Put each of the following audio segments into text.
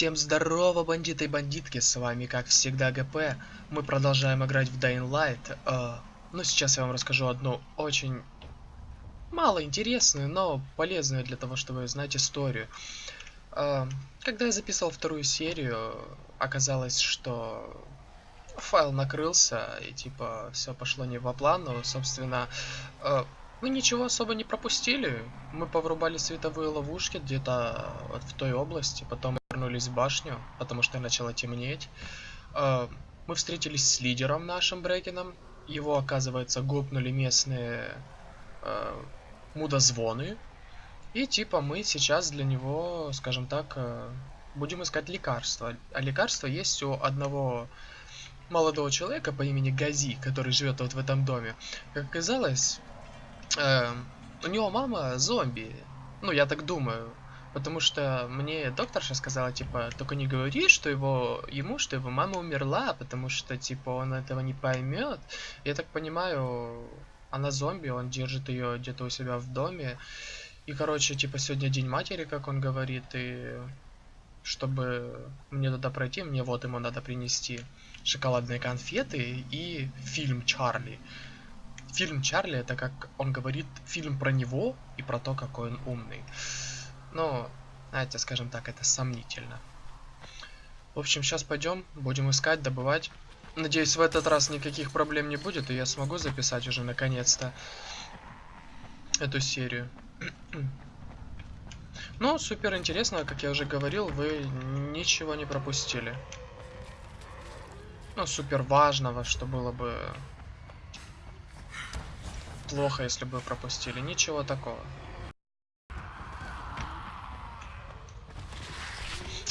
Всем здорово, бандиты и бандитки, с вами как всегда ГП. Мы продолжаем играть в Dying Light. Э, но сейчас я вам расскажу одну очень мало интересную, но полезную для того, чтобы знать историю. Э, когда я записывал вторую серию, оказалось, что файл накрылся, и типа все пошло не по плану. Собственно, э, мы ничего особо не пропустили. Мы поврубали световые ловушки где-то вот в той области, потом вернулись в башню, потому что начало темнеть. Э, мы встретились с лидером нашим Брекином. Его, оказывается, гопнули местные э, мудозвоны. И типа мы сейчас для него, скажем так, э, будем искать лекарства. А лекарство есть у одного молодого человека по имени Гази, который живет вот в этом доме. Как оказалось, у него мама зомби. Ну, я так думаю. Потому что мне докторша сказала, типа, только не говори, что его, ему, что его мама умерла, потому что, типа, он этого не поймет. Я так понимаю, она зомби, он держит ее где-то у себя в доме. И, короче, типа, сегодня день матери, как он говорит, и чтобы мне туда пройти, мне вот ему надо принести шоколадные конфеты и фильм Чарли. Фильм Чарли это, как он говорит, фильм про него и про то, какой он умный. Ну, знаете, скажем так, это сомнительно. В общем, сейчас пойдем, будем искать, добывать. Надеюсь, в этот раз никаких проблем не будет, и я смогу записать уже наконец-то эту серию. ну, супер интересно, как я уже говорил, вы ничего не пропустили. Ну, супер важного, что было бы плохо, если бы пропустили. Ничего такого.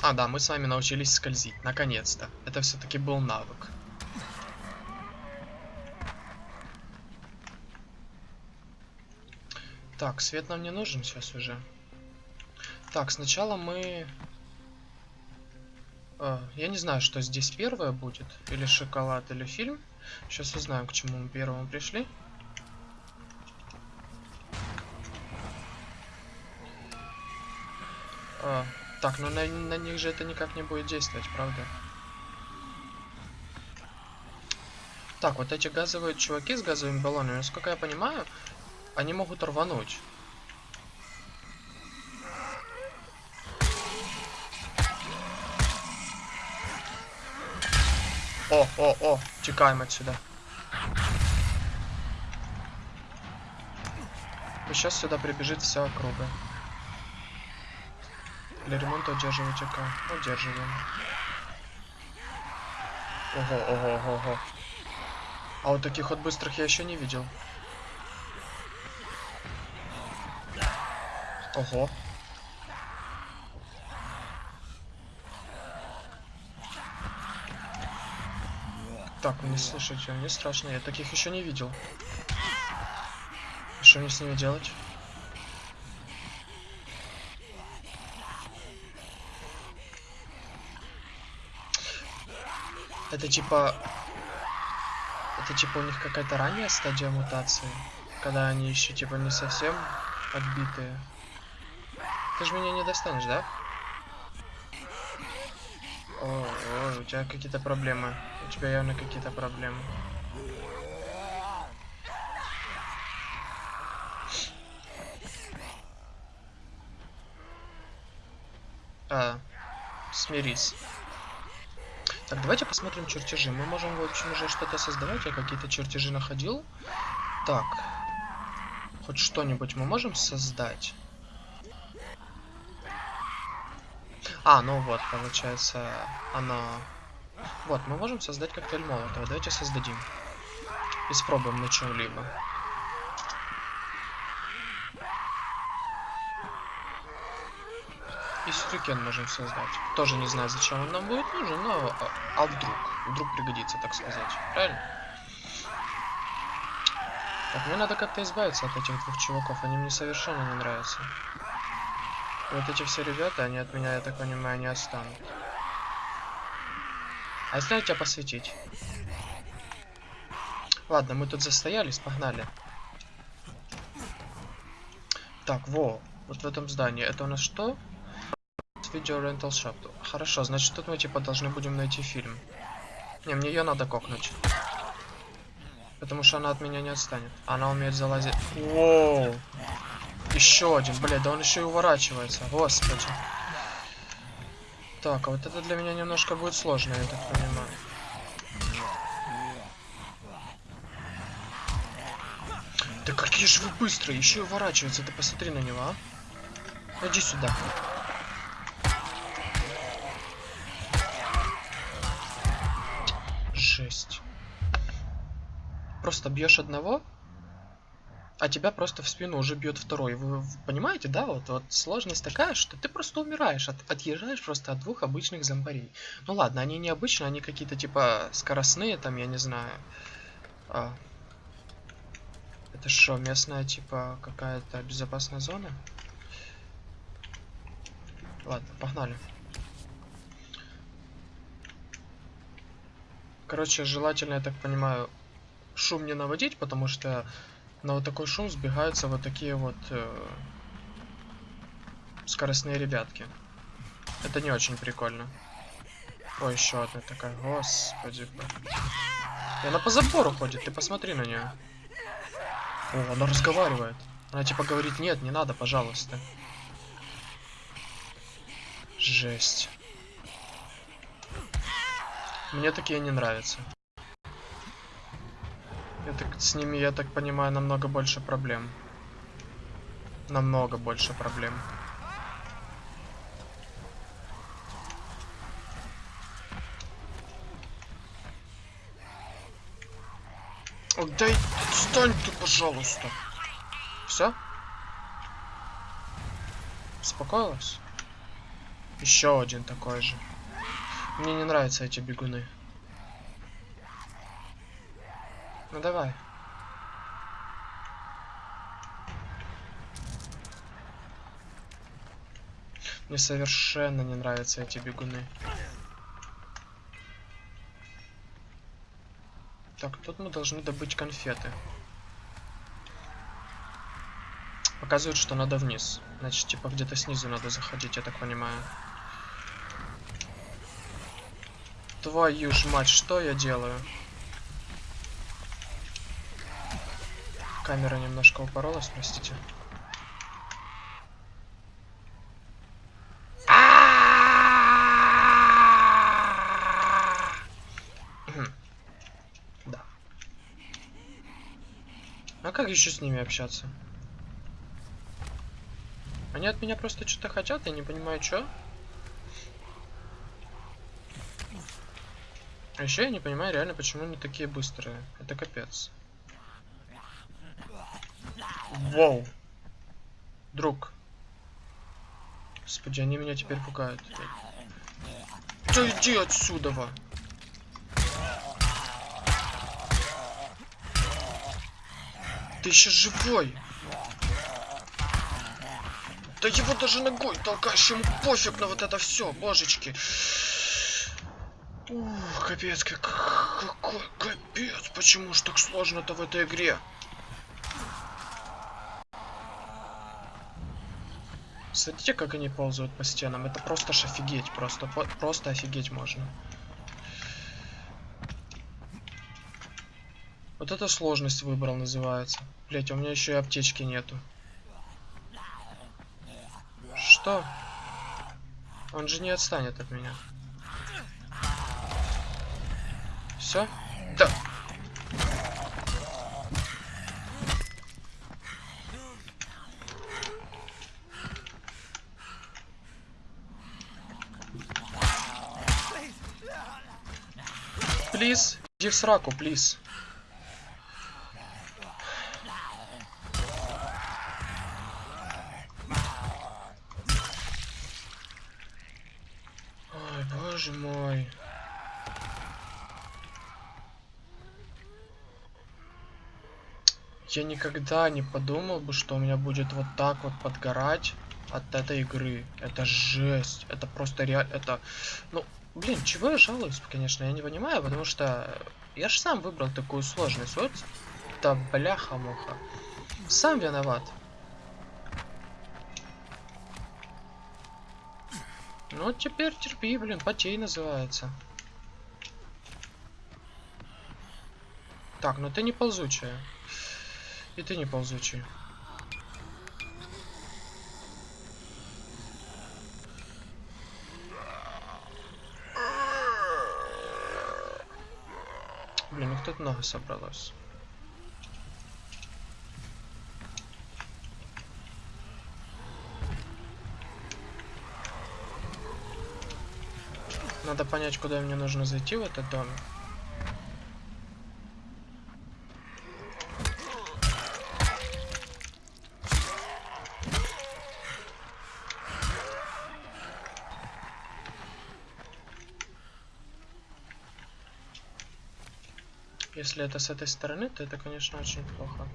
А, да, мы с вами научились скользить, наконец-то. Это все-таки был навык. Так, свет нам не нужен сейчас уже. Так, сначала мы... А, я не знаю, что здесь первое будет. Или шоколад, или фильм. Сейчас узнаем, к чему мы первому пришли. А, так, ну на, на них же это никак не будет действовать, правда? Так, вот эти газовые чуваки с газовыми баллонами, насколько я понимаю, они могут рвануть. О, о, о, текаем отсюда. И сейчас сюда прибежит вся округа. Для ремонта удерживать АК. Удерживаем. Ого, ого, ого, ого. А вот таких вот быстрых я еще не видел. Ого. Так, не слышите, мне страшно, я таких еще не видел. Что мне с ними делать? Это типа... Это типа у них какая-то ранняя стадия мутации? Когда они еще типа не совсем отбитые. Ты же меня не достанешь, да? О, о у тебя какие-то проблемы. У тебя явно какие-то проблемы. А, смирись. Так, давайте посмотрим чертежи. Мы можем, в общем, уже что-то создавать. Я какие-то чертежи находил. Так. Хоть что-нибудь мы можем создать? А, ну вот, получается, оно... Вот, мы можем создать коктейль молотого. Давайте создадим. Испробуем на чем-либо. И сюрикен можем создать. Тоже не знаю, зачем он нам будет нужен, но... А, а вдруг? Вдруг пригодится, так сказать. Правильно? Так, мне надо как-то избавиться от этих двух чуваков. Они мне совершенно не нравятся. Вот эти все ребята, они от меня, я так понимаю, не отстанут. А если я тебя посветить? Ладно, мы тут застоялись, погнали. Так, во, вот в этом здании. Это у нас что? Video Rental Shop. Хорошо, значит тут мы типа должны будем найти фильм. Не, мне ее надо кокнуть. Потому что она от меня не отстанет. Она умеет залазить. Воу! Еще один, блядь, да он еще и уворачивается. Господи. Так, а вот это для меня немножко будет сложно, я так понимаю. Да какие же вы быстрые, еще и уворачиваются, ты посмотри на него, а. Иди сюда. Жесть. Просто бьешь одного, а тебя просто в спину уже бьет второй. Вы понимаете, да? Вот, вот сложность такая, что ты просто умираешь, от, отъезжаешь просто от двух обычных зомбарей. Ну ладно, они не обычные, они какие-то типа скоростные, там, я не знаю. А. Это что, местная типа какая-то безопасная зона? Ладно, погнали. Короче, желательно, я так понимаю, шум не наводить, потому что на вот такой шум сбегаются вот такие вот э, скоростные ребятки. Это не очень прикольно. Ой, еще одна такая, господи. И она по забору ходит, ты посмотри на нее. О, она разговаривает. Она типа говорит, нет, не надо, пожалуйста. Жесть. Мне такие не нравятся. Так, с ними, я так понимаю, намного больше проблем. Намного больше проблем. Дай, отстань ты, пожалуйста. Все? Успокоилась? Еще один такой же. Мне не нравятся эти бегуны. Ну давай. Мне совершенно не нравятся эти бегуны. Так, тут мы должны добыть конфеты. Показывают, что надо вниз. Значит, типа где-то снизу надо заходить, я так понимаю. Твою ж мать, что я делаю? Камера немножко упоролась, простите. Да. А как еще с ними общаться? Они от меня просто что-то хотят, я не понимаю, что. А еще я не понимаю реально, почему они такие быстрые. Это капец. Воу. Друг. Господи, они меня теперь пугают. Да иди отсюда, во. Ты еще живой. Да его даже ногой толкаешь, ему пофиг на вот это все, божечки. Ух, капец, как, какой капец, почему ж так сложно-то в этой игре? Смотрите, как они ползают по стенам. Это просто ж офигеть. Просто, просто офигеть можно. Вот это сложность выбрал называется. Блять, у меня еще и аптечки нету. Что? Он же не отстанет от меня. Все? Да. Плиз, иди в сраку, плиз. Ой, боже мой. Я никогда не подумал бы, что у меня будет вот так вот подгорать от этой игры. Это жесть. Это просто реально... Это... Ну, Блин, чего я жалуюсь, конечно, я не понимаю, потому что я же сам выбрал такую сложность. Вот, да бляха-муха. Сам виноват. Ну, теперь терпи, блин, потей называется. Так, ну ты не ползучая. И ты не ползучий. Блин, их тут много собралось. Надо понять, куда мне нужно зайти в этот дом. Если это с этой стороны, то это, конечно, очень плохо.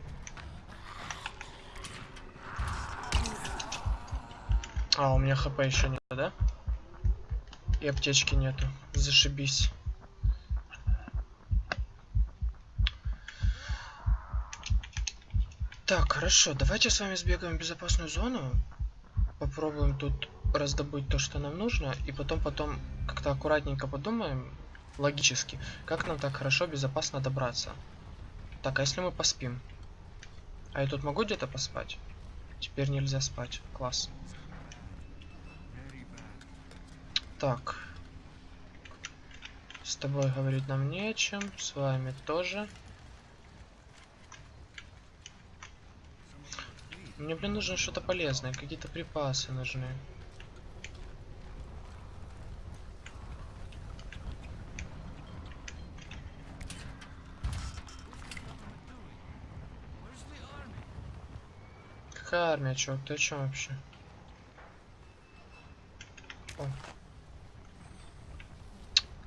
А, у меня хп еще нет, да? И аптечки нету. Зашибись. Так, хорошо. Давайте с вами сбегаем в безопасную зону. Попробуем тут раздобыть то, что нам нужно. И потом, потом как-то аккуратненько подумаем, логически, как нам так хорошо, безопасно добраться. Так, а если мы поспим? А я тут могу где-то поспать? Теперь нельзя спать. Класс. Так. С тобой говорить нам не о чем. С вами тоже. Мне, блин, нужно что-то полезное. Какие-то припасы нужны. Какая армия, чувак? Ты о чем вообще? О.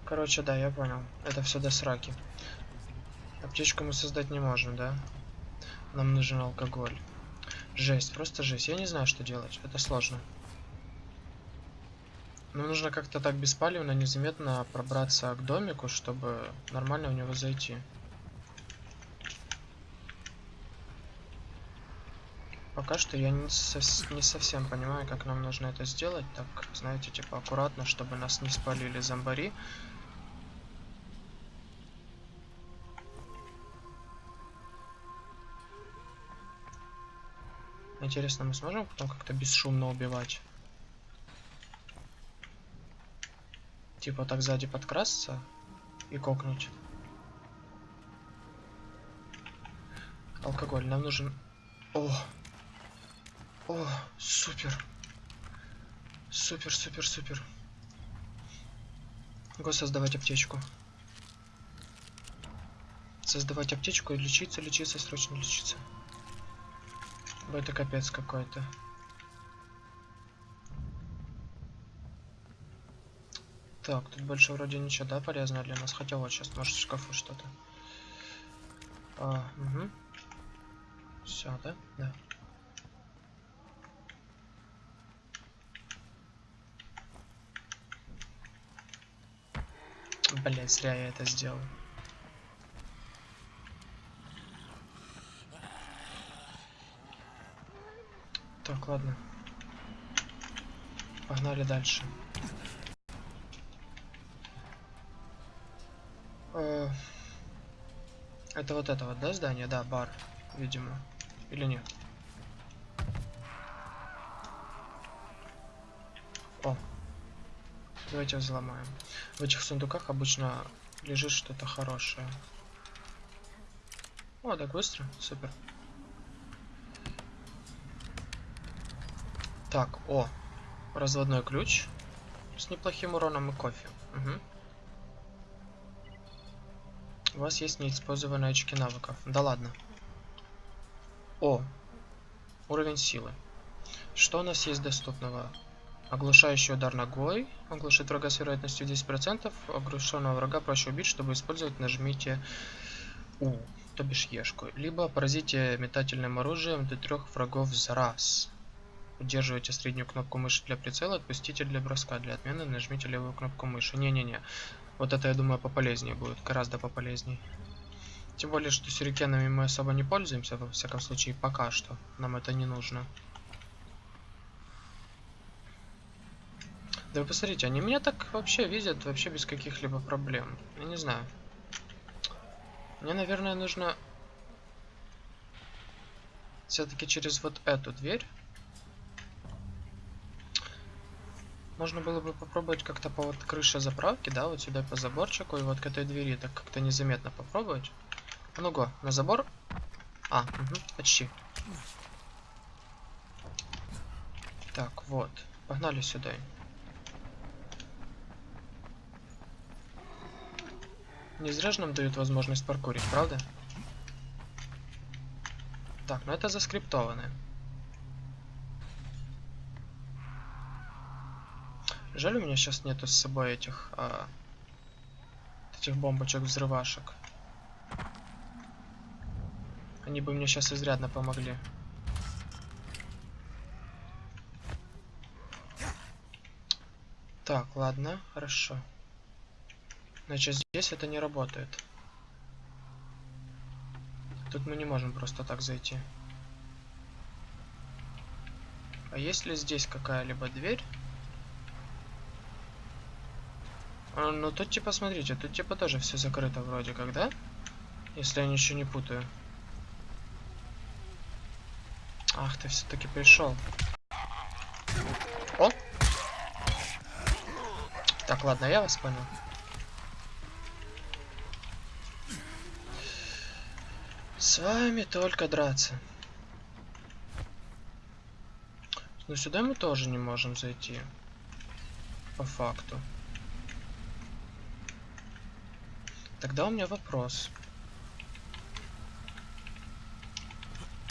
Короче, да, я понял. Это все до сраки. Аптечку мы создать не можем, да? Нам нужен алкоголь. Жесть, просто жесть. Я не знаю, что делать. Это сложно. Но нужно как-то так беспалевно, незаметно пробраться к домику, чтобы нормально в него зайти. Пока что я не, сов не совсем понимаю, как нам нужно это сделать. Так, знаете, типа аккуратно, чтобы нас не спалили зомбари. Интересно, мы сможем потом как-то бесшумно убивать? Типа так сзади подкрасться и кокнуть. Алкоголь. Нам нужен... О! О, супер. Супер, супер, супер. Го создавать аптечку. Создавать аптечку и лечиться, лечиться, срочно лечиться. Это капец какой-то. Так, тут больше вроде ничего, да, полезного для нас. Хотя вот сейчас, может, в шкафу что-то. А, угу. Все, да? Да. Блять, зря я это сделал. Так, ладно. Погнали дальше. Э, это вот это вот, да, здание? Да, бар, видимо. Или нет? Давайте взломаем. В этих сундуках обычно лежит что-то хорошее. О, так быстро. Супер. Так, о. Разводной ключ. С неплохим уроном и кофе. Угу. У вас есть неиспользованные очки навыков. Да ладно. О. Уровень силы. Что у нас есть доступного? Оглушающий удар ногой. Оглушит врага с вероятностью 10%. Оглушенного врага проще убить, чтобы использовать нажмите У, то бишь Ешку. Либо поразите метательным оружием до трех врагов за раз. Удерживайте среднюю кнопку мыши для прицела, отпустите для броска. Для отмены нажмите левую кнопку мыши. Не-не-не. Вот это, я думаю, пополезнее будет. Гораздо пополезнее. Тем более, что сюрикенами мы особо не пользуемся, во всяком случае, пока что. Нам это не нужно. Да вы посмотрите, они меня так вообще видят, вообще без каких-либо проблем. Я не знаю. Мне, наверное, нужно все-таки через вот эту дверь. Можно было бы попробовать как-то по вот крыше заправки, да, вот сюда по заборчику и вот к этой двери так как-то незаметно попробовать. А ну го, на забор. А, угу, почти. Так, вот. Погнали сюда. Не зря же нам дают возможность паркурить, правда? Так, ну это заскриптованное. Жаль, у меня сейчас нету с собой этих, а, этих бомбочек взрывашек. Они бы мне сейчас изрядно помогли. Так, ладно, хорошо. Значит, здесь это не работает. Тут мы не можем просто так зайти. А есть ли здесь какая-либо дверь? А, ну тут типа, смотрите, тут типа тоже все закрыто вроде как, да? Если я ничего не путаю. Ах, ты все-таки пришел. О! Так, ладно, я вас понял. С вами только драться. Но сюда мы тоже не можем зайти. По факту. Тогда у меня вопрос.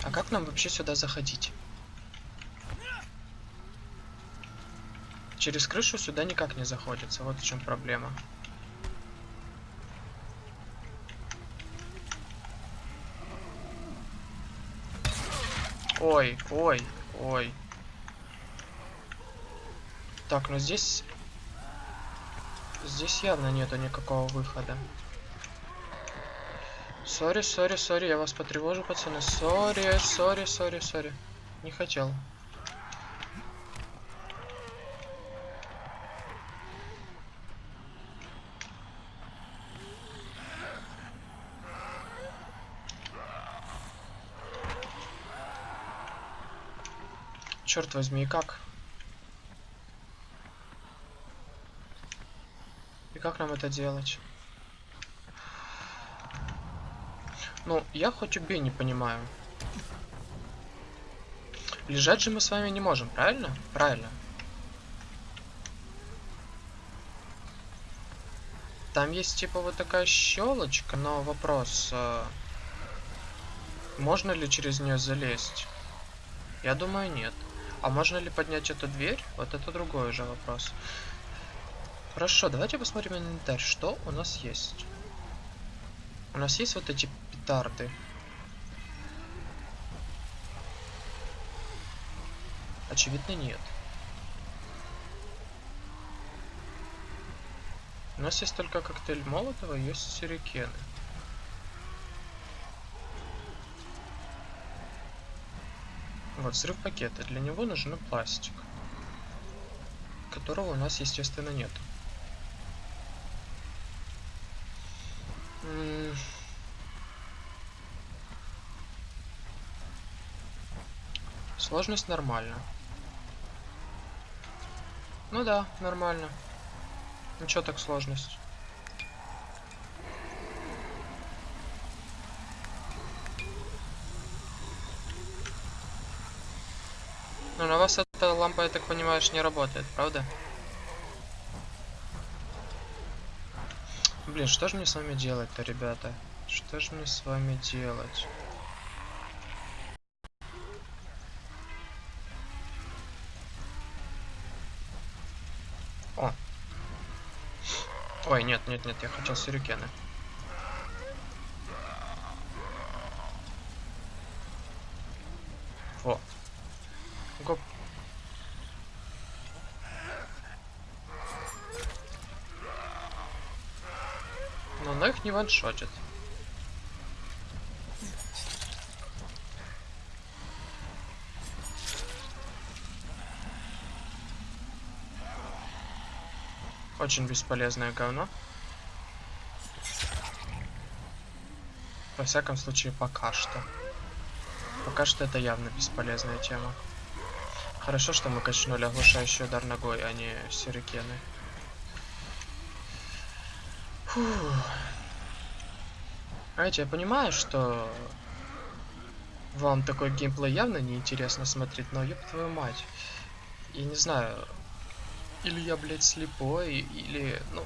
А как нам вообще сюда заходить? Через крышу сюда никак не заходится. Вот в чем проблема. Ой, ой, ой. Так, ну здесь... Здесь явно нету никакого выхода. Sorry, sorry, sorry, я вас потревожу, пацаны. Sorry, sorry, sorry, sorry. Не хотел. Черт возьми, и как? И как нам это делать? Ну, я хоть убей не понимаю. Лежать же мы с вами не можем, правильно? Правильно. Там есть типа вот такая щелочка, но вопрос, э, можно ли через нее залезть? Я думаю, нет. А можно ли поднять эту дверь? Вот это другой уже вопрос. Хорошо, давайте посмотрим инвентарь. Что у нас есть? У нас есть вот эти петарды. Очевидно, нет. У нас есть только коктейль Молотова, есть сюрикены. Вот, взрыв пакета. Для него нужен пластик. Которого у нас, естественно, нет. Сложность нормально. Ну да, нормально. Ничего так сложность. Ну, на вас эта лампа, я так понимаешь, не работает, правда? Блин, что же мне с вами делать-то, ребята? Что же мне с вами делать? О. Ой, нет, нет, нет, я хотел сюрикены. Во. Гоп. Но она их не ваншотит. Очень бесполезное говно. Во всяком случае, пока что. Пока что это явно бесполезная тема. Хорошо, что мы качнули оглушающий удар ногой, а не сюрикены. Фух. Знаете, я понимаю, что вам такой геймплей явно неинтересно смотреть, но ёб твою мать. Я не знаю, или я, блядь, слепой, или, ну,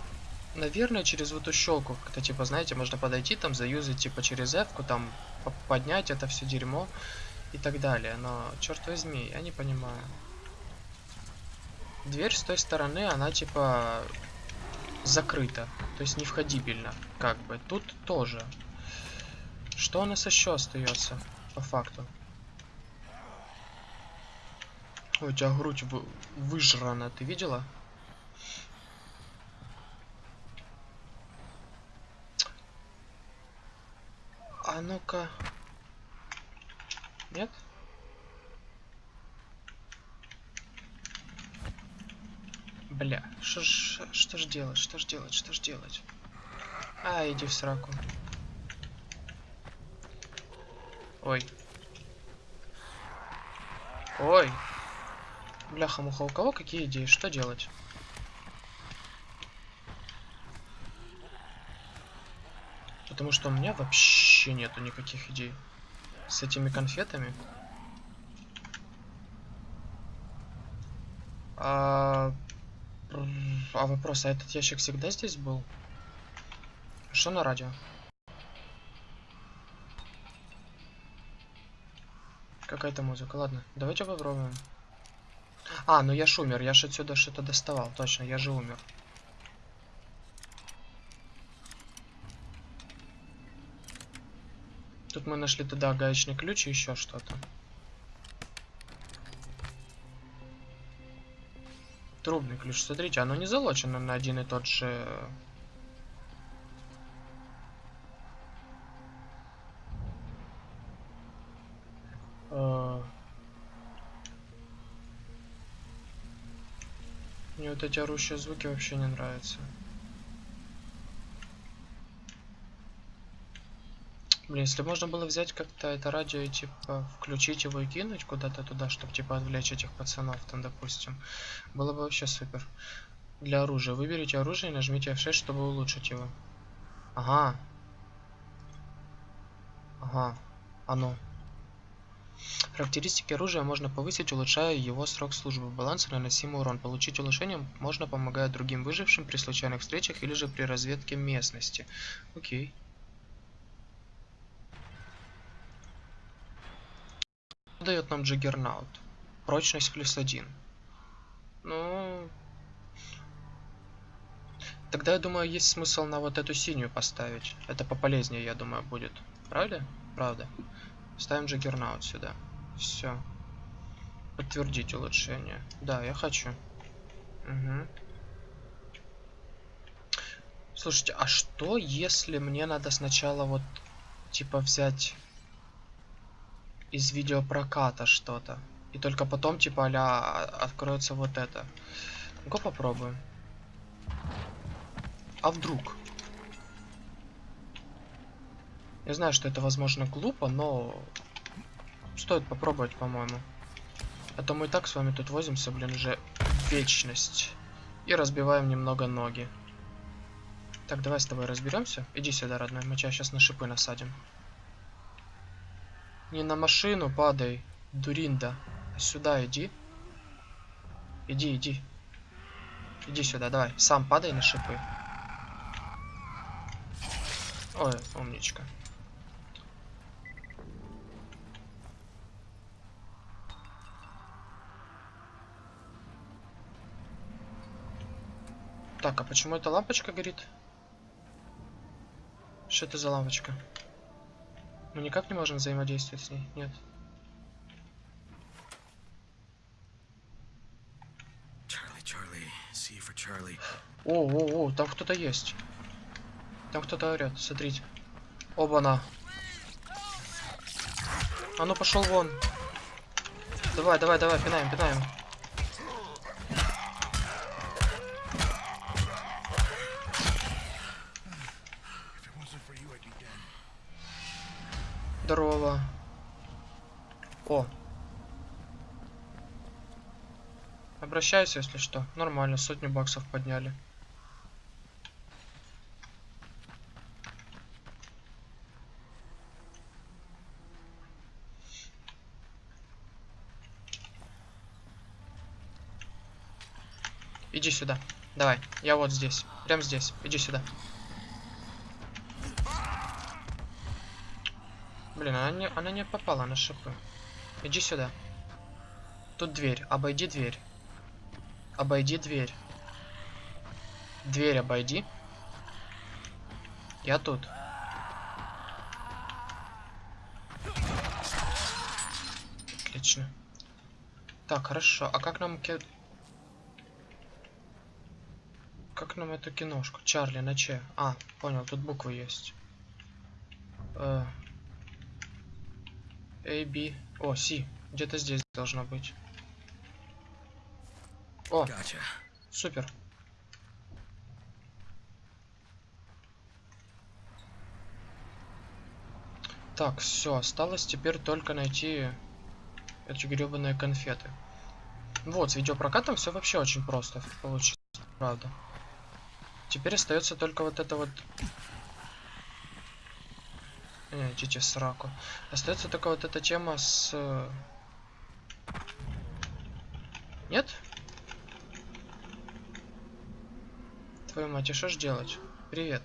наверное, через вот эту щелку, как-то, типа, знаете, можно подойти, там, заюзать, типа, через f там, поднять это все дерьмо и так далее. Но, черт возьми, я не понимаю. Дверь с той стороны, она, типа, закрыта, то есть невходибельна, как бы. Тут тоже. Что у нас еще остается, по факту? У тебя грудь вы выжрана, ты видела? А ну-ка. Нет? Бля, что ж делать, что ж делать, что ж делать? А, иди в сраку. Ой. Ой. Бляха-муха, у кого какие идеи? Что делать? Потому что у меня вообще нету никаких идей. С этими конфетами. А, а вопрос, а этот ящик всегда здесь был? Что на радио? Какая-то музыка. Ладно, давайте попробуем. А, ну я ж умер, я ж отсюда что-то доставал, точно, я же умер. Тут мы нашли тогда гаечный ключ и еще что-то. Трубный ключ, смотрите, оно не залочено на один и тот же... вот эти орущие звуки вообще не нравятся. Блин, если можно было взять как-то это радио и типа включить его и кинуть куда-то туда, чтобы типа отвлечь этих пацанов там, допустим, было бы вообще супер. Для оружия. Выберите оружие и нажмите F6, чтобы улучшить его. Ага. Ага. Оно. Характеристики оружия можно повысить, улучшая его срок службы. Баланс и наносимый урон. Получить улучшение можно помогая другим выжившим при случайных встречах или же при разведке местности. Окей. дает нам Джаггернаут? Прочность плюс один. Ну... Тогда, я думаю, есть смысл на вот эту синюю поставить. Это пополезнее, я думаю, будет. Правда? Правда. Ставим Джаггернаут сюда. Все. Подтвердить улучшение. Да, я хочу. Угу. Слушайте, а что если мне надо сначала вот типа взять из видеопроката что-то. И только потом типа а откроется вот это. Ну-ка попробуем. А вдруг? Я знаю, что это возможно глупо, но стоит попробовать, по-моему. А то мы и так с вами тут возимся, блин, уже вечность. И разбиваем немного ноги. Так, давай с тобой разберемся. Иди сюда, родной, мы тебя сейчас на шипы насадим. Не на машину падай, дуринда. Сюда иди. Иди, иди. Иди сюда, давай. Сам падай на шипы. Ой, умничка. Так, а почему эта лампочка горит? Что это за лампочка? Мы никак не можем взаимодействовать с ней, нет. О, о, о, там кто-то есть. Там кто-то орет, смотрите. Оба-на. А ну пошел вон. Давай, давай, давай, пинаем, пинаем. Здорово. О. Обращайся, если что. Нормально, сотню баксов подняли. Иди сюда. Давай, я вот здесь. Прям здесь. Иди сюда. Блин, она не, она не попала на шипы. Иди сюда. Тут дверь. Обойди дверь. Обойди дверь. Дверь обойди. Я тут. Отлично. Так, хорошо. А как нам... ке- Как нам эту киношку? Чарли на Че? А, понял, тут буквы есть. Э, A, B. О, C. Где-то здесь должно быть. О, Gotcha. супер. Так, все, осталось теперь только найти эти гребаные конфеты. Вот, с видеопрокатом все вообще очень просто получится, правда. Теперь остается только вот это вот... Идите в сраку. Остается только вот эта тема с... э, Нет? Твою мать, и что ж делать? Привет.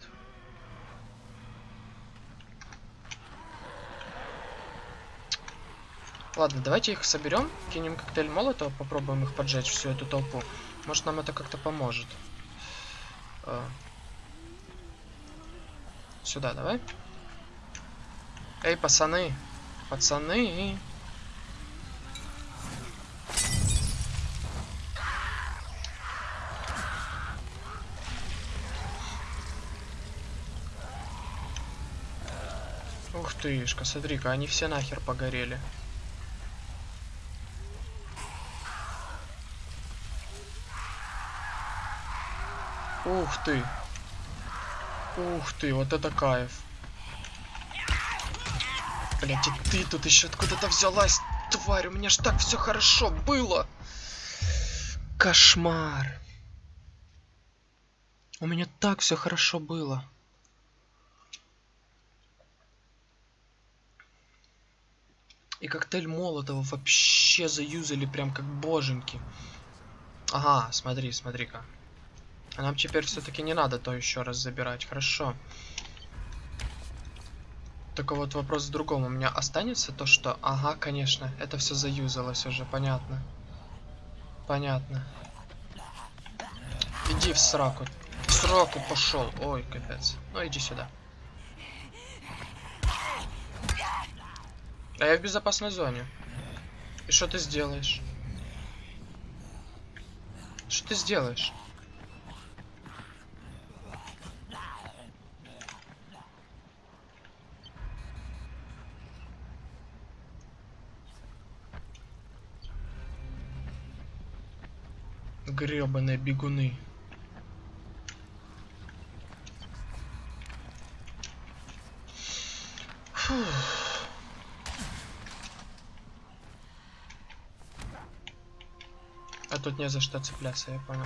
Ладно, давайте их соберем, кинем коктейль молотова, попробуем их поджечь, всю эту толпу. Может нам это как-то поможет. А. Сюда, давай. Эй, пацаны. Пацаны. Ух тышка, смотри-ка, они все нахер погорели. Ух ты. Ух ты, вот это кайф. Блять, ты тут еще откуда-то взялась, тварь, у меня ж так все хорошо было. Кошмар. У меня так все хорошо было. И коктейль Молотова вообще заюзали прям как боженьки. Ага, смотри, смотри-ка. А нам теперь все-таки не надо то еще раз забирать. Хорошо. Только вот вопрос в другом. У меня останется то, что... Ага, конечно. Это все заюзалось уже. Понятно. Понятно. Иди в сраку. В сраку пошел. Ой, капец. Ну иди сюда. А я в безопасной зоне. И что ты сделаешь? Что ты сделаешь? Гребаные бегуны. Фух. А тут не за что цепляться, я понял.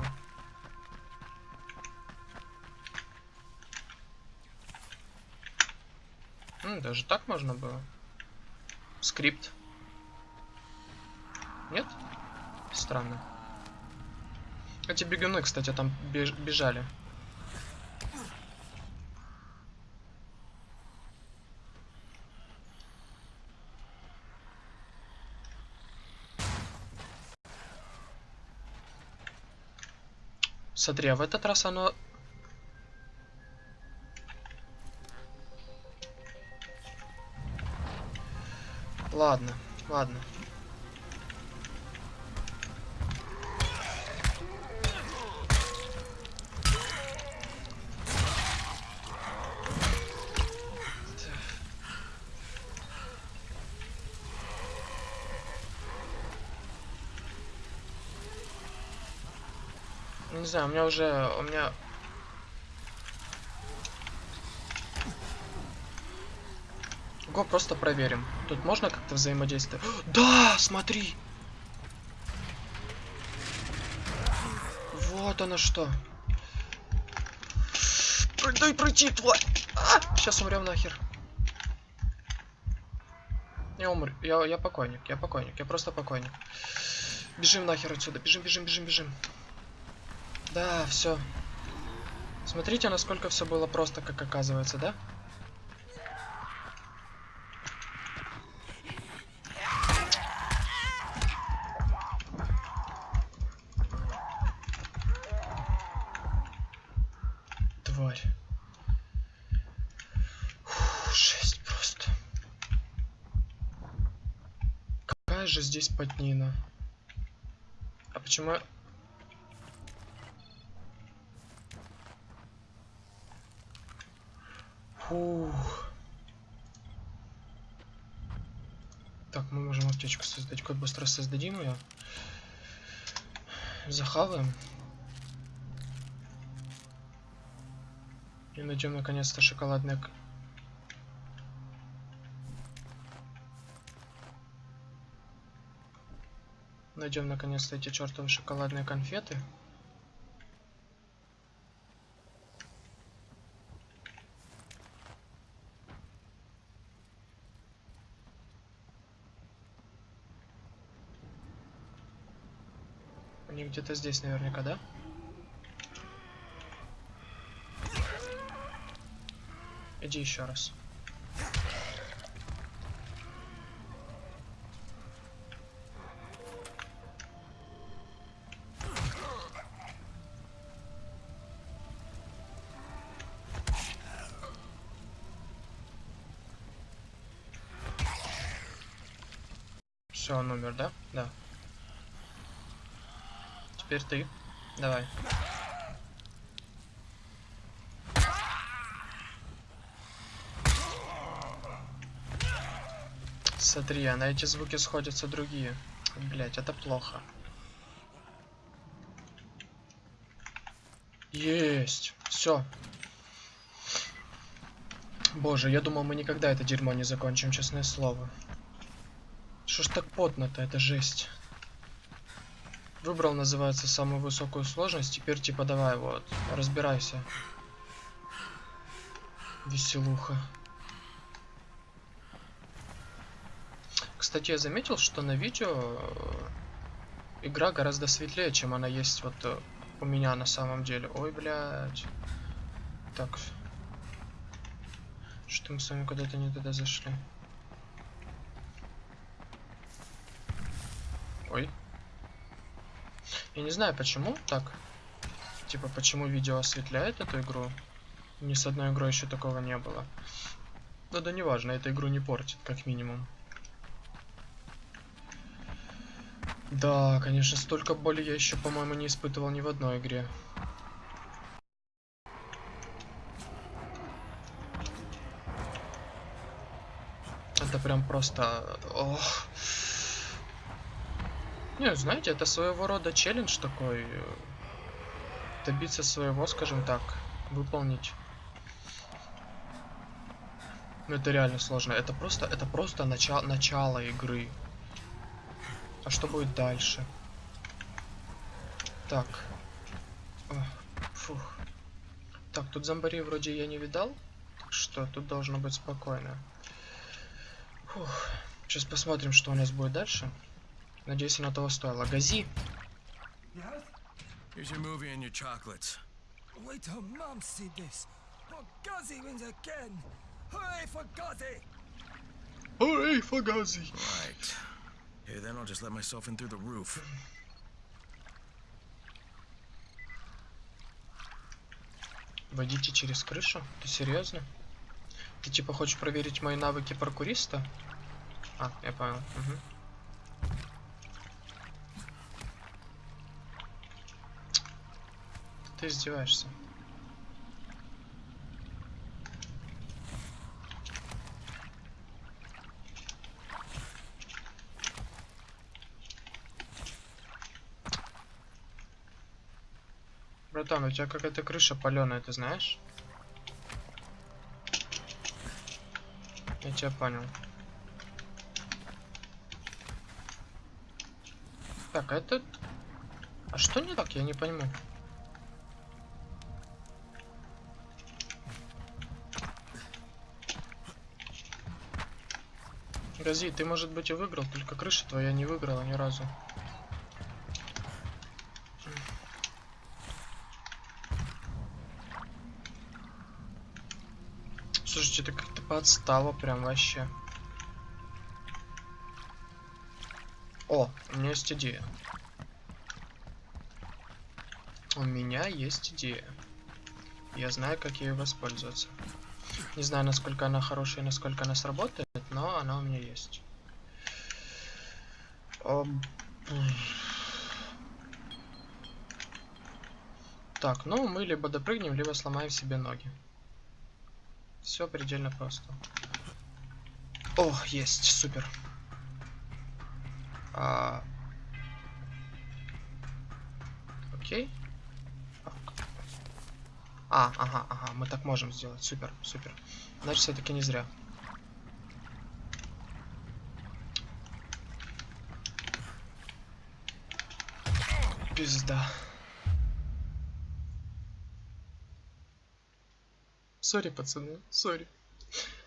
М, даже так можно было. Скрипт. Нет? Странно. Эти бегуны, кстати, там беж- бежали. Смотри, а в этот раз оно... Ладно, ладно. Знаю, у меня уже... У меня... Го, просто проверим. Тут можно как-то взаимодействовать? Да, смотри! Вот оно что. Дай пройти, тварь! А! Сейчас умрем нахер. Я умр. Я, я покойник, я покойник, я просто покойник. Бежим нахер отсюда. Бежим, бежим, бежим, бежим. Да, все. Смотрите, насколько все было просто, как оказывается, да? Тварь. Фу, жесть просто. Какая же здесь потнина? А почему... я- Фух. Так, мы можем аптечку создать. Как быстро создадим ее? Захаваем. И найдем наконец-то шоколадное... Найдем наконец-то эти чертовы шоколадные конфеты. Где-то здесь наверняка, да? Иди еще раз. Теперь ты. Давай. Смотри, а на эти звуки сходятся другие. Блять, это плохо. Есть. Все. Боже, я думал, мы никогда это дерьмо не закончим, честное слово. Что ж так потно-то, это жесть. Выбрал, называется, самую высокую сложность. Теперь типа давай вот, разбирайся. Веселуха. Кстати, я заметил, что на видео э, игра гораздо светлее, чем она есть вот э, у меня на самом деле. Ой, блядь. Так. Что мы с вами куда-то не туда зашли? Ой. Я не знаю почему так. Типа, почему видео осветляет эту игру. Ни с одной игрой еще такого не было. Но да неважно, эта игру не портит, как минимум. Да, конечно, столько боли я еще, по-моему, не испытывал ни в одной игре. Это прям просто... Ох. Не, знаете, это своего рода челлендж такой. э, Добиться своего, скажем так, выполнить. Ну это реально сложно. Это просто, это просто начало, начало игры. А что будет дальше? Так. Фух. Так, тут зомбарей вроде я не видал. Так что тут должно быть спокойно. Фух. Сейчас посмотрим, что у нас будет дальше. Надеюсь, оно того стоило. Гази! Yes? Here's your movie and your chocolates. Wait till Mum see this. Oh, Guzzy wins again. Hooray for Guzzy! Ой, фагази! Right. Here, then I'll just let myself in through the roof. Водите через крышу? Ты серьезно? Ты типа хочешь проверить мои навыки паркуриста? А, я понял. Мгм. Ты издеваешься. Братан, у тебя какая-то крыша паленая, ты знаешь? Я тебя понял. Так, а это... А что не так? Я не пойму. Гази, ты, может быть, и выиграл, только крыша твоя не выиграла ни разу. Слушайте, ты как-то подстава прям вообще. О, у меня есть идея. У меня есть идея. Я знаю, как ею воспользоваться. Не знаю, насколько она хорошая, насколько она сработает, но она у меня есть. Так, ну мы либо допрыгнем, либо сломаем себе ноги. Все предельно просто. О, есть, супер. А... Окей. А, ага, ага, мы так можем сделать. Супер, супер. Значит, все-таки не зря. Пизда. Сори, пацаны, сори.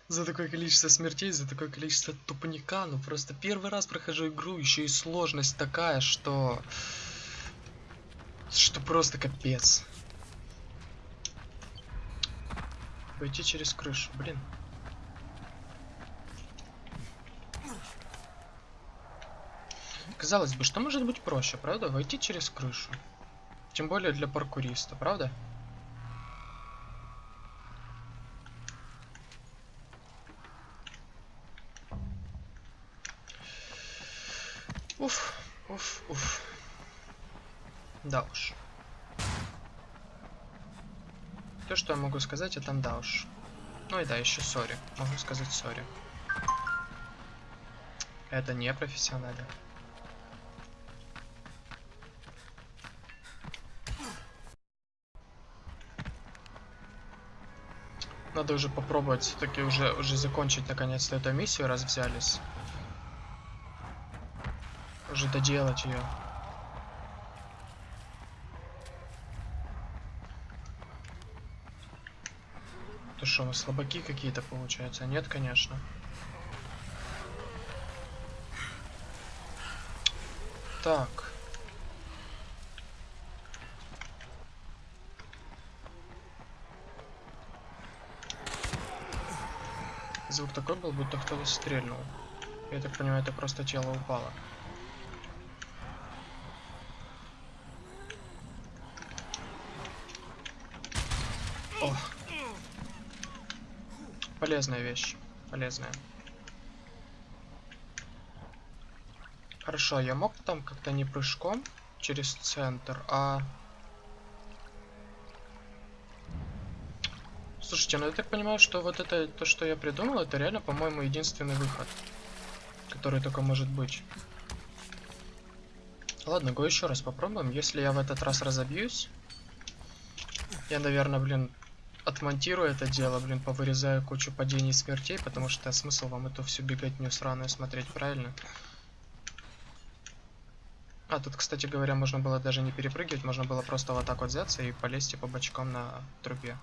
За такое количество смертей, за такое количество тупника. Ну просто первый раз прохожу игру, еще и сложность такая, что... Что просто капец. Пойти через крышу, блин. Казалось бы, что может быть проще, правда? Войти через крышу. Тем более для паркуриста, правда? Уф, уф, уф. Да уж. То, что я могу сказать, это да уж. Ну и да, еще сори. Могу сказать сори. Это не профессионально. Надо уже попробовать все-таки уже, уже закончить наконец-то эту миссию, раз взялись. Уже доделать ее. То что, мы слабаки какие-то получаются? Нет, конечно. Так. Звук такой был, будто кто-то стрельнул. Я так понимаю, это просто тело упало. О. Полезная вещь. Полезная. Хорошо, я мог там как-то не прыжком через центр, а... Слушайте, ну я так понимаю, что вот это, то, что я придумал, это реально, по-моему, единственный выход. Который только может быть. Ладно, го еще раз попробуем. Если я в этот раз разобьюсь, я, наверное, блин, отмонтирую это дело, блин, повырезаю кучу падений и смертей, потому что смысл вам эту всю беготню сраную смотреть, правильно? А, тут, кстати говоря, можно было даже не перепрыгивать, можно было просто вот так вот взяться и полезть по бочкам на трубе.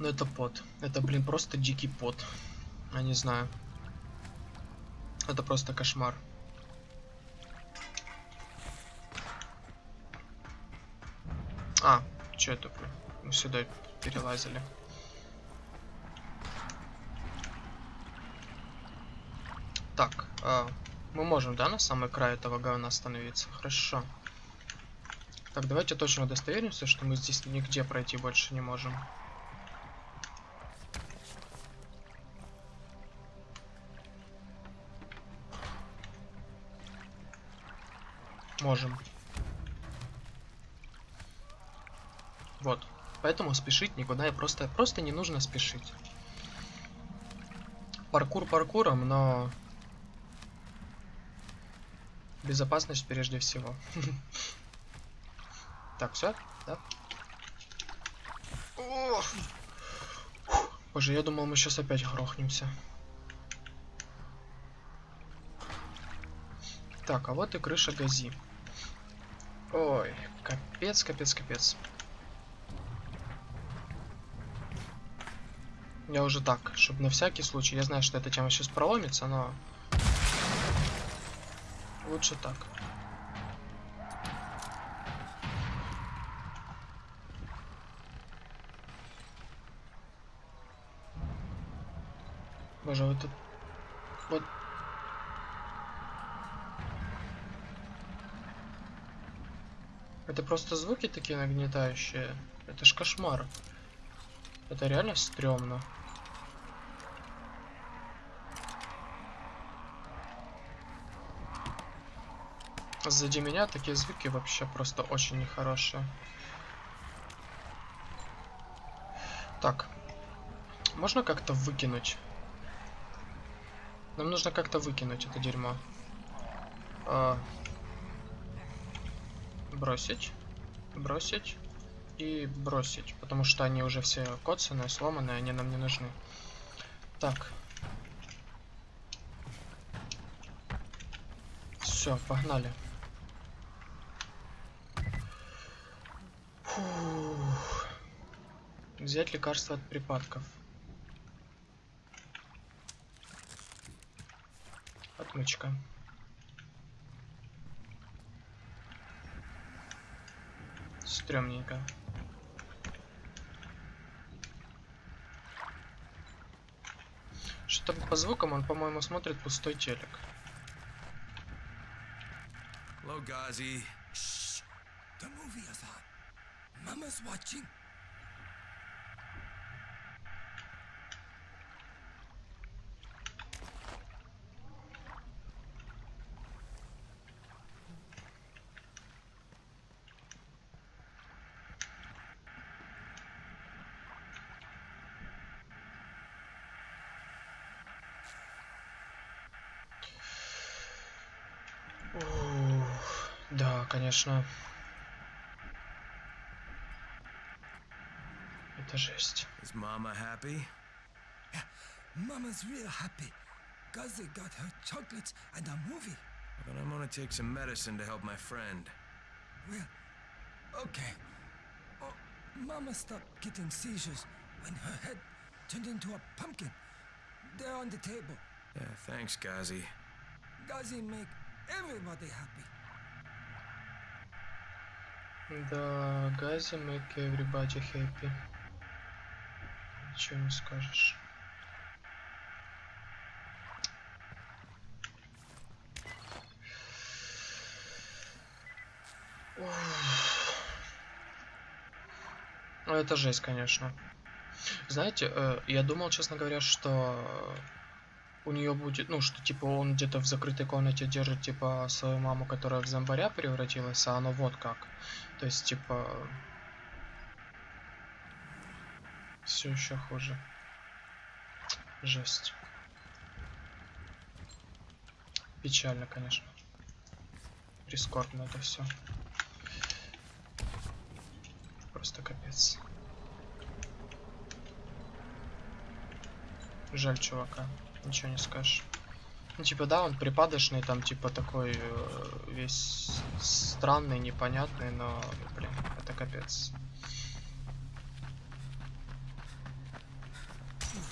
Ну это пот. Это, блин, просто дикий пот. Я не знаю. Это просто кошмар. А, что это, блин? Мы сюда перелазили. Так, а, мы можем, да, на самый край этого говна остановиться? Хорошо. Так, давайте точно удостоверимся, что мы здесь нигде пройти больше не можем. Можем. Вот. Поэтому спешить никуда и просто, просто не нужно спешить. Паркур паркуром, но безопасность прежде всего. Так, все, да? Боже, я думал, мы сейчас опять грохнемся. Так, а вот и крыша гази. Ой, капец, капец, капец. Я уже так, чтобы на всякий случай. Я знаю, что эта тема сейчас проломится, но... Лучше так. Боже, вот тут... Вот... Это просто звуки такие нагнетающие. Это ж кошмар. Это реально стрёмно. Сзади меня такие звуки вообще просто очень нехорошие. Так. Можно как-то выкинуть? Нам нужно как-то выкинуть это дерьмо. А... Бросить. Бросить. И бросить. Потому что они уже все коцанные, сломанные, они нам не нужны. Так. Все, погнали. Фух. Взять лекарство от припадков. Отмычка. Стремненько. Что по звукам он, по-моему, смотрит пустой телек. Hello, watching. конечно. Это жесть. Is Mama happy? Mama's real happy. Guzzy got her chocolates and a movie. Then I'm gonna take some medicine to help my friend. Well, okay. Oh, Mama stopped getting seizures when her head turned into a pumpkin. They're on the table. Yeah, thanks, Ghazi. Guzzy make everybody happy. Да, Гази make everybody happy. Ничего не скажешь. Это жесть, конечно. Знаете, э, я думал, честно говоря, что у нее будет, ну, что типа он где-то в закрытой комнате держит, типа, свою маму, которая в зомбаря превратилась, а оно вот как. То есть, типа, все еще хуже. Жесть. Печально, конечно. Прискорбно это все. Просто капец. Жаль чувака, ничего не скажешь. Ну, типа, да, он припадочный, там, типа, такой э, весь странный, непонятный, но, блин, это капец.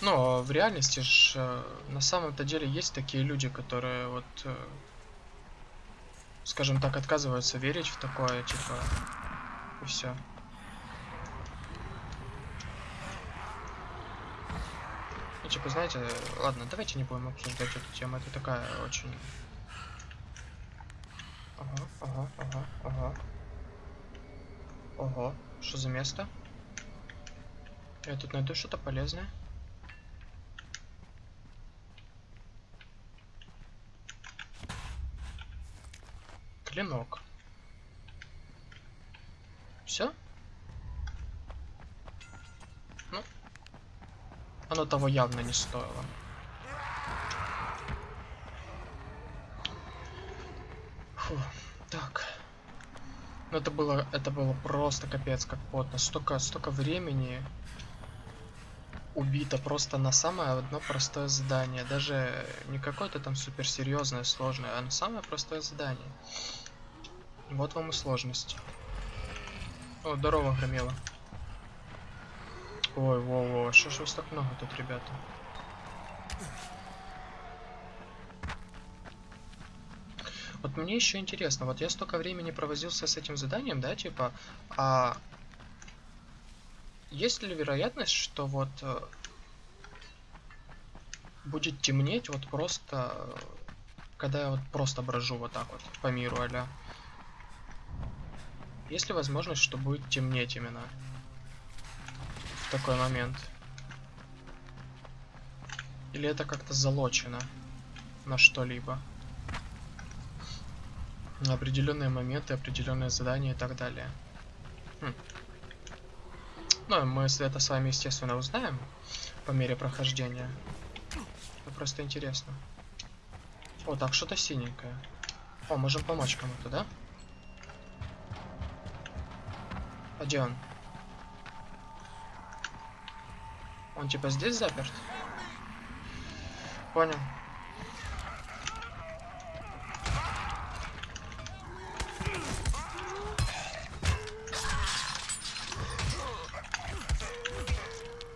Но в реальности ж, э, на самом-то деле есть такие люди, которые вот, э, скажем так, отказываются верить в такое, типа, и все. Типа, знаете, ладно, давайте не будем обсуждать эту тему, это такая очень... Ага, ага, ага, ага. Ого, что за место? Я тут найду что-то полезное. Клинок. Все? Ну, оно того явно не стоило. Фу, так. Ну это было, это было просто капец как плотно. Столько, столько времени убито просто на самое одно простое задание. Даже не какое-то там суперсерьезное, сложное, а на самое простое задание. Вот вам и сложность. О, здорово, громила. Ой, во-во, что ж вас так много тут, ребята? Вот мне еще интересно, вот я столько времени провозился с этим заданием, да, типа, а есть ли вероятность, что вот э, будет темнеть вот просто, когда я вот просто брожу вот так вот по миру, аля? Есть ли возможность, что будет темнеть именно такой момент? Или это как-то залочено на что-либо? На определенные моменты, определенные задания и так далее. Хм. Ну, мы это с вами, естественно, узнаем по мере прохождения. Это просто интересно. О, так, что-то синенькое. О, можем помочь кому-то, да? А он? Он типа здесь заперт? Понял.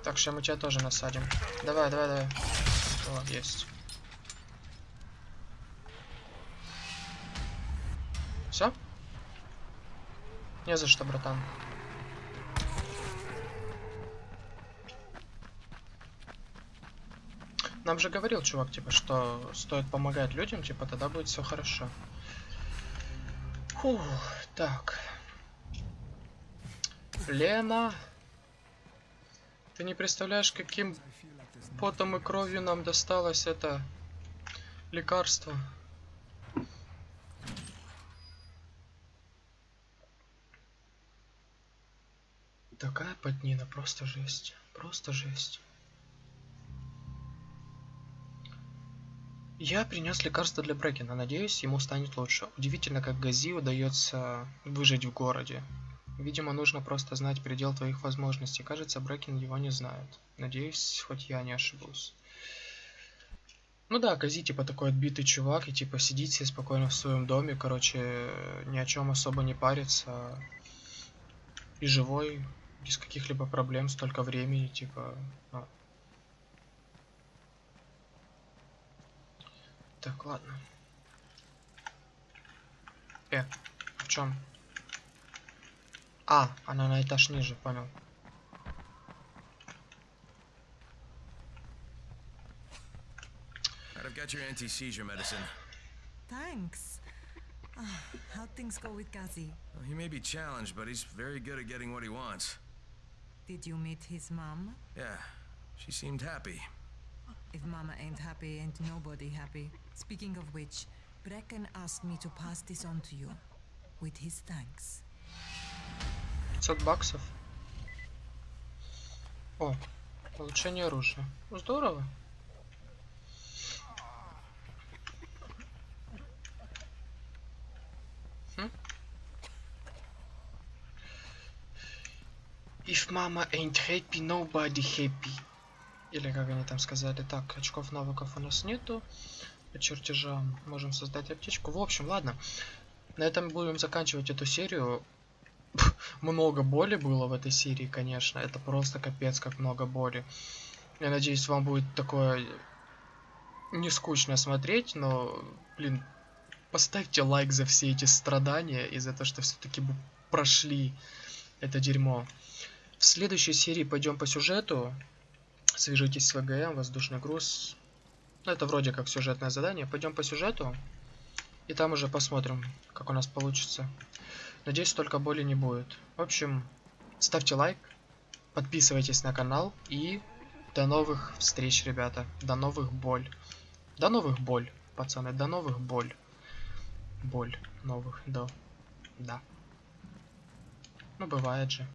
Так, сейчас мы тебя тоже насадим. Давай, давай, давай. О, есть. Все? Не за что, братан. Нам же говорил чувак, типа, что стоит помогать людям, типа, тогда будет все хорошо. Фух, так. Лена. Ты не представляешь, каким потом и кровью нам досталось это лекарство. Такая поднина, просто жесть. Просто жесть. Я принес лекарство для Брекена. Надеюсь, ему станет лучше. Удивительно, как Гази удается выжить в городе. Видимо, нужно просто знать предел твоих возможностей. Кажется, Брекен его не знает. Надеюсь, хоть я не ошибусь. Ну да, Гази типа такой отбитый чувак, и типа сидит себе спокойно в своем доме, короче, ни о чем особо не парится. И живой, без каких-либо проблем, столько времени, типа... Ну. Так, ладно. Э, в чем? А, она на этаж ниже, понял. I've got your anti-seizure medicine. Thanks. Ah, how'd things go with Gazi? Well, he may be challenged, but he's very good at getting what he wants. Did you meet his mom? Yeah, she seemed happy. If Mama ain't happy, ain't nobody happy. Speaking of which, Brecken asked me to pass this on to you. With his thanks. 500 баксов. О, улучшение оружия. Ну, Здорово. Хм? If mama ain't happy, nobody happy. Или как они там сказали. Так, очков навыков у нас нету. По чертежам можем создать аптечку. В общем, ладно. На этом будем заканчивать эту серию. много боли было в этой серии, конечно. Это просто капец, как много боли. Я надеюсь, вам будет такое не скучно смотреть, но, блин, поставьте лайк за все эти страдания и за то, что все-таки прошли это дерьмо. В следующей серии пойдем по сюжету. Свяжитесь с ВГМ, воздушный груз. Ну, это вроде как сюжетное задание. Пойдем по сюжету. И там уже посмотрим, как у нас получится. Надеюсь, только боли не будет. В общем, ставьте лайк, подписывайтесь на канал и до новых встреч, ребята. До новых боль. До новых боль, пацаны, до новых боль. Боль новых, да. Да. Ну, бывает же.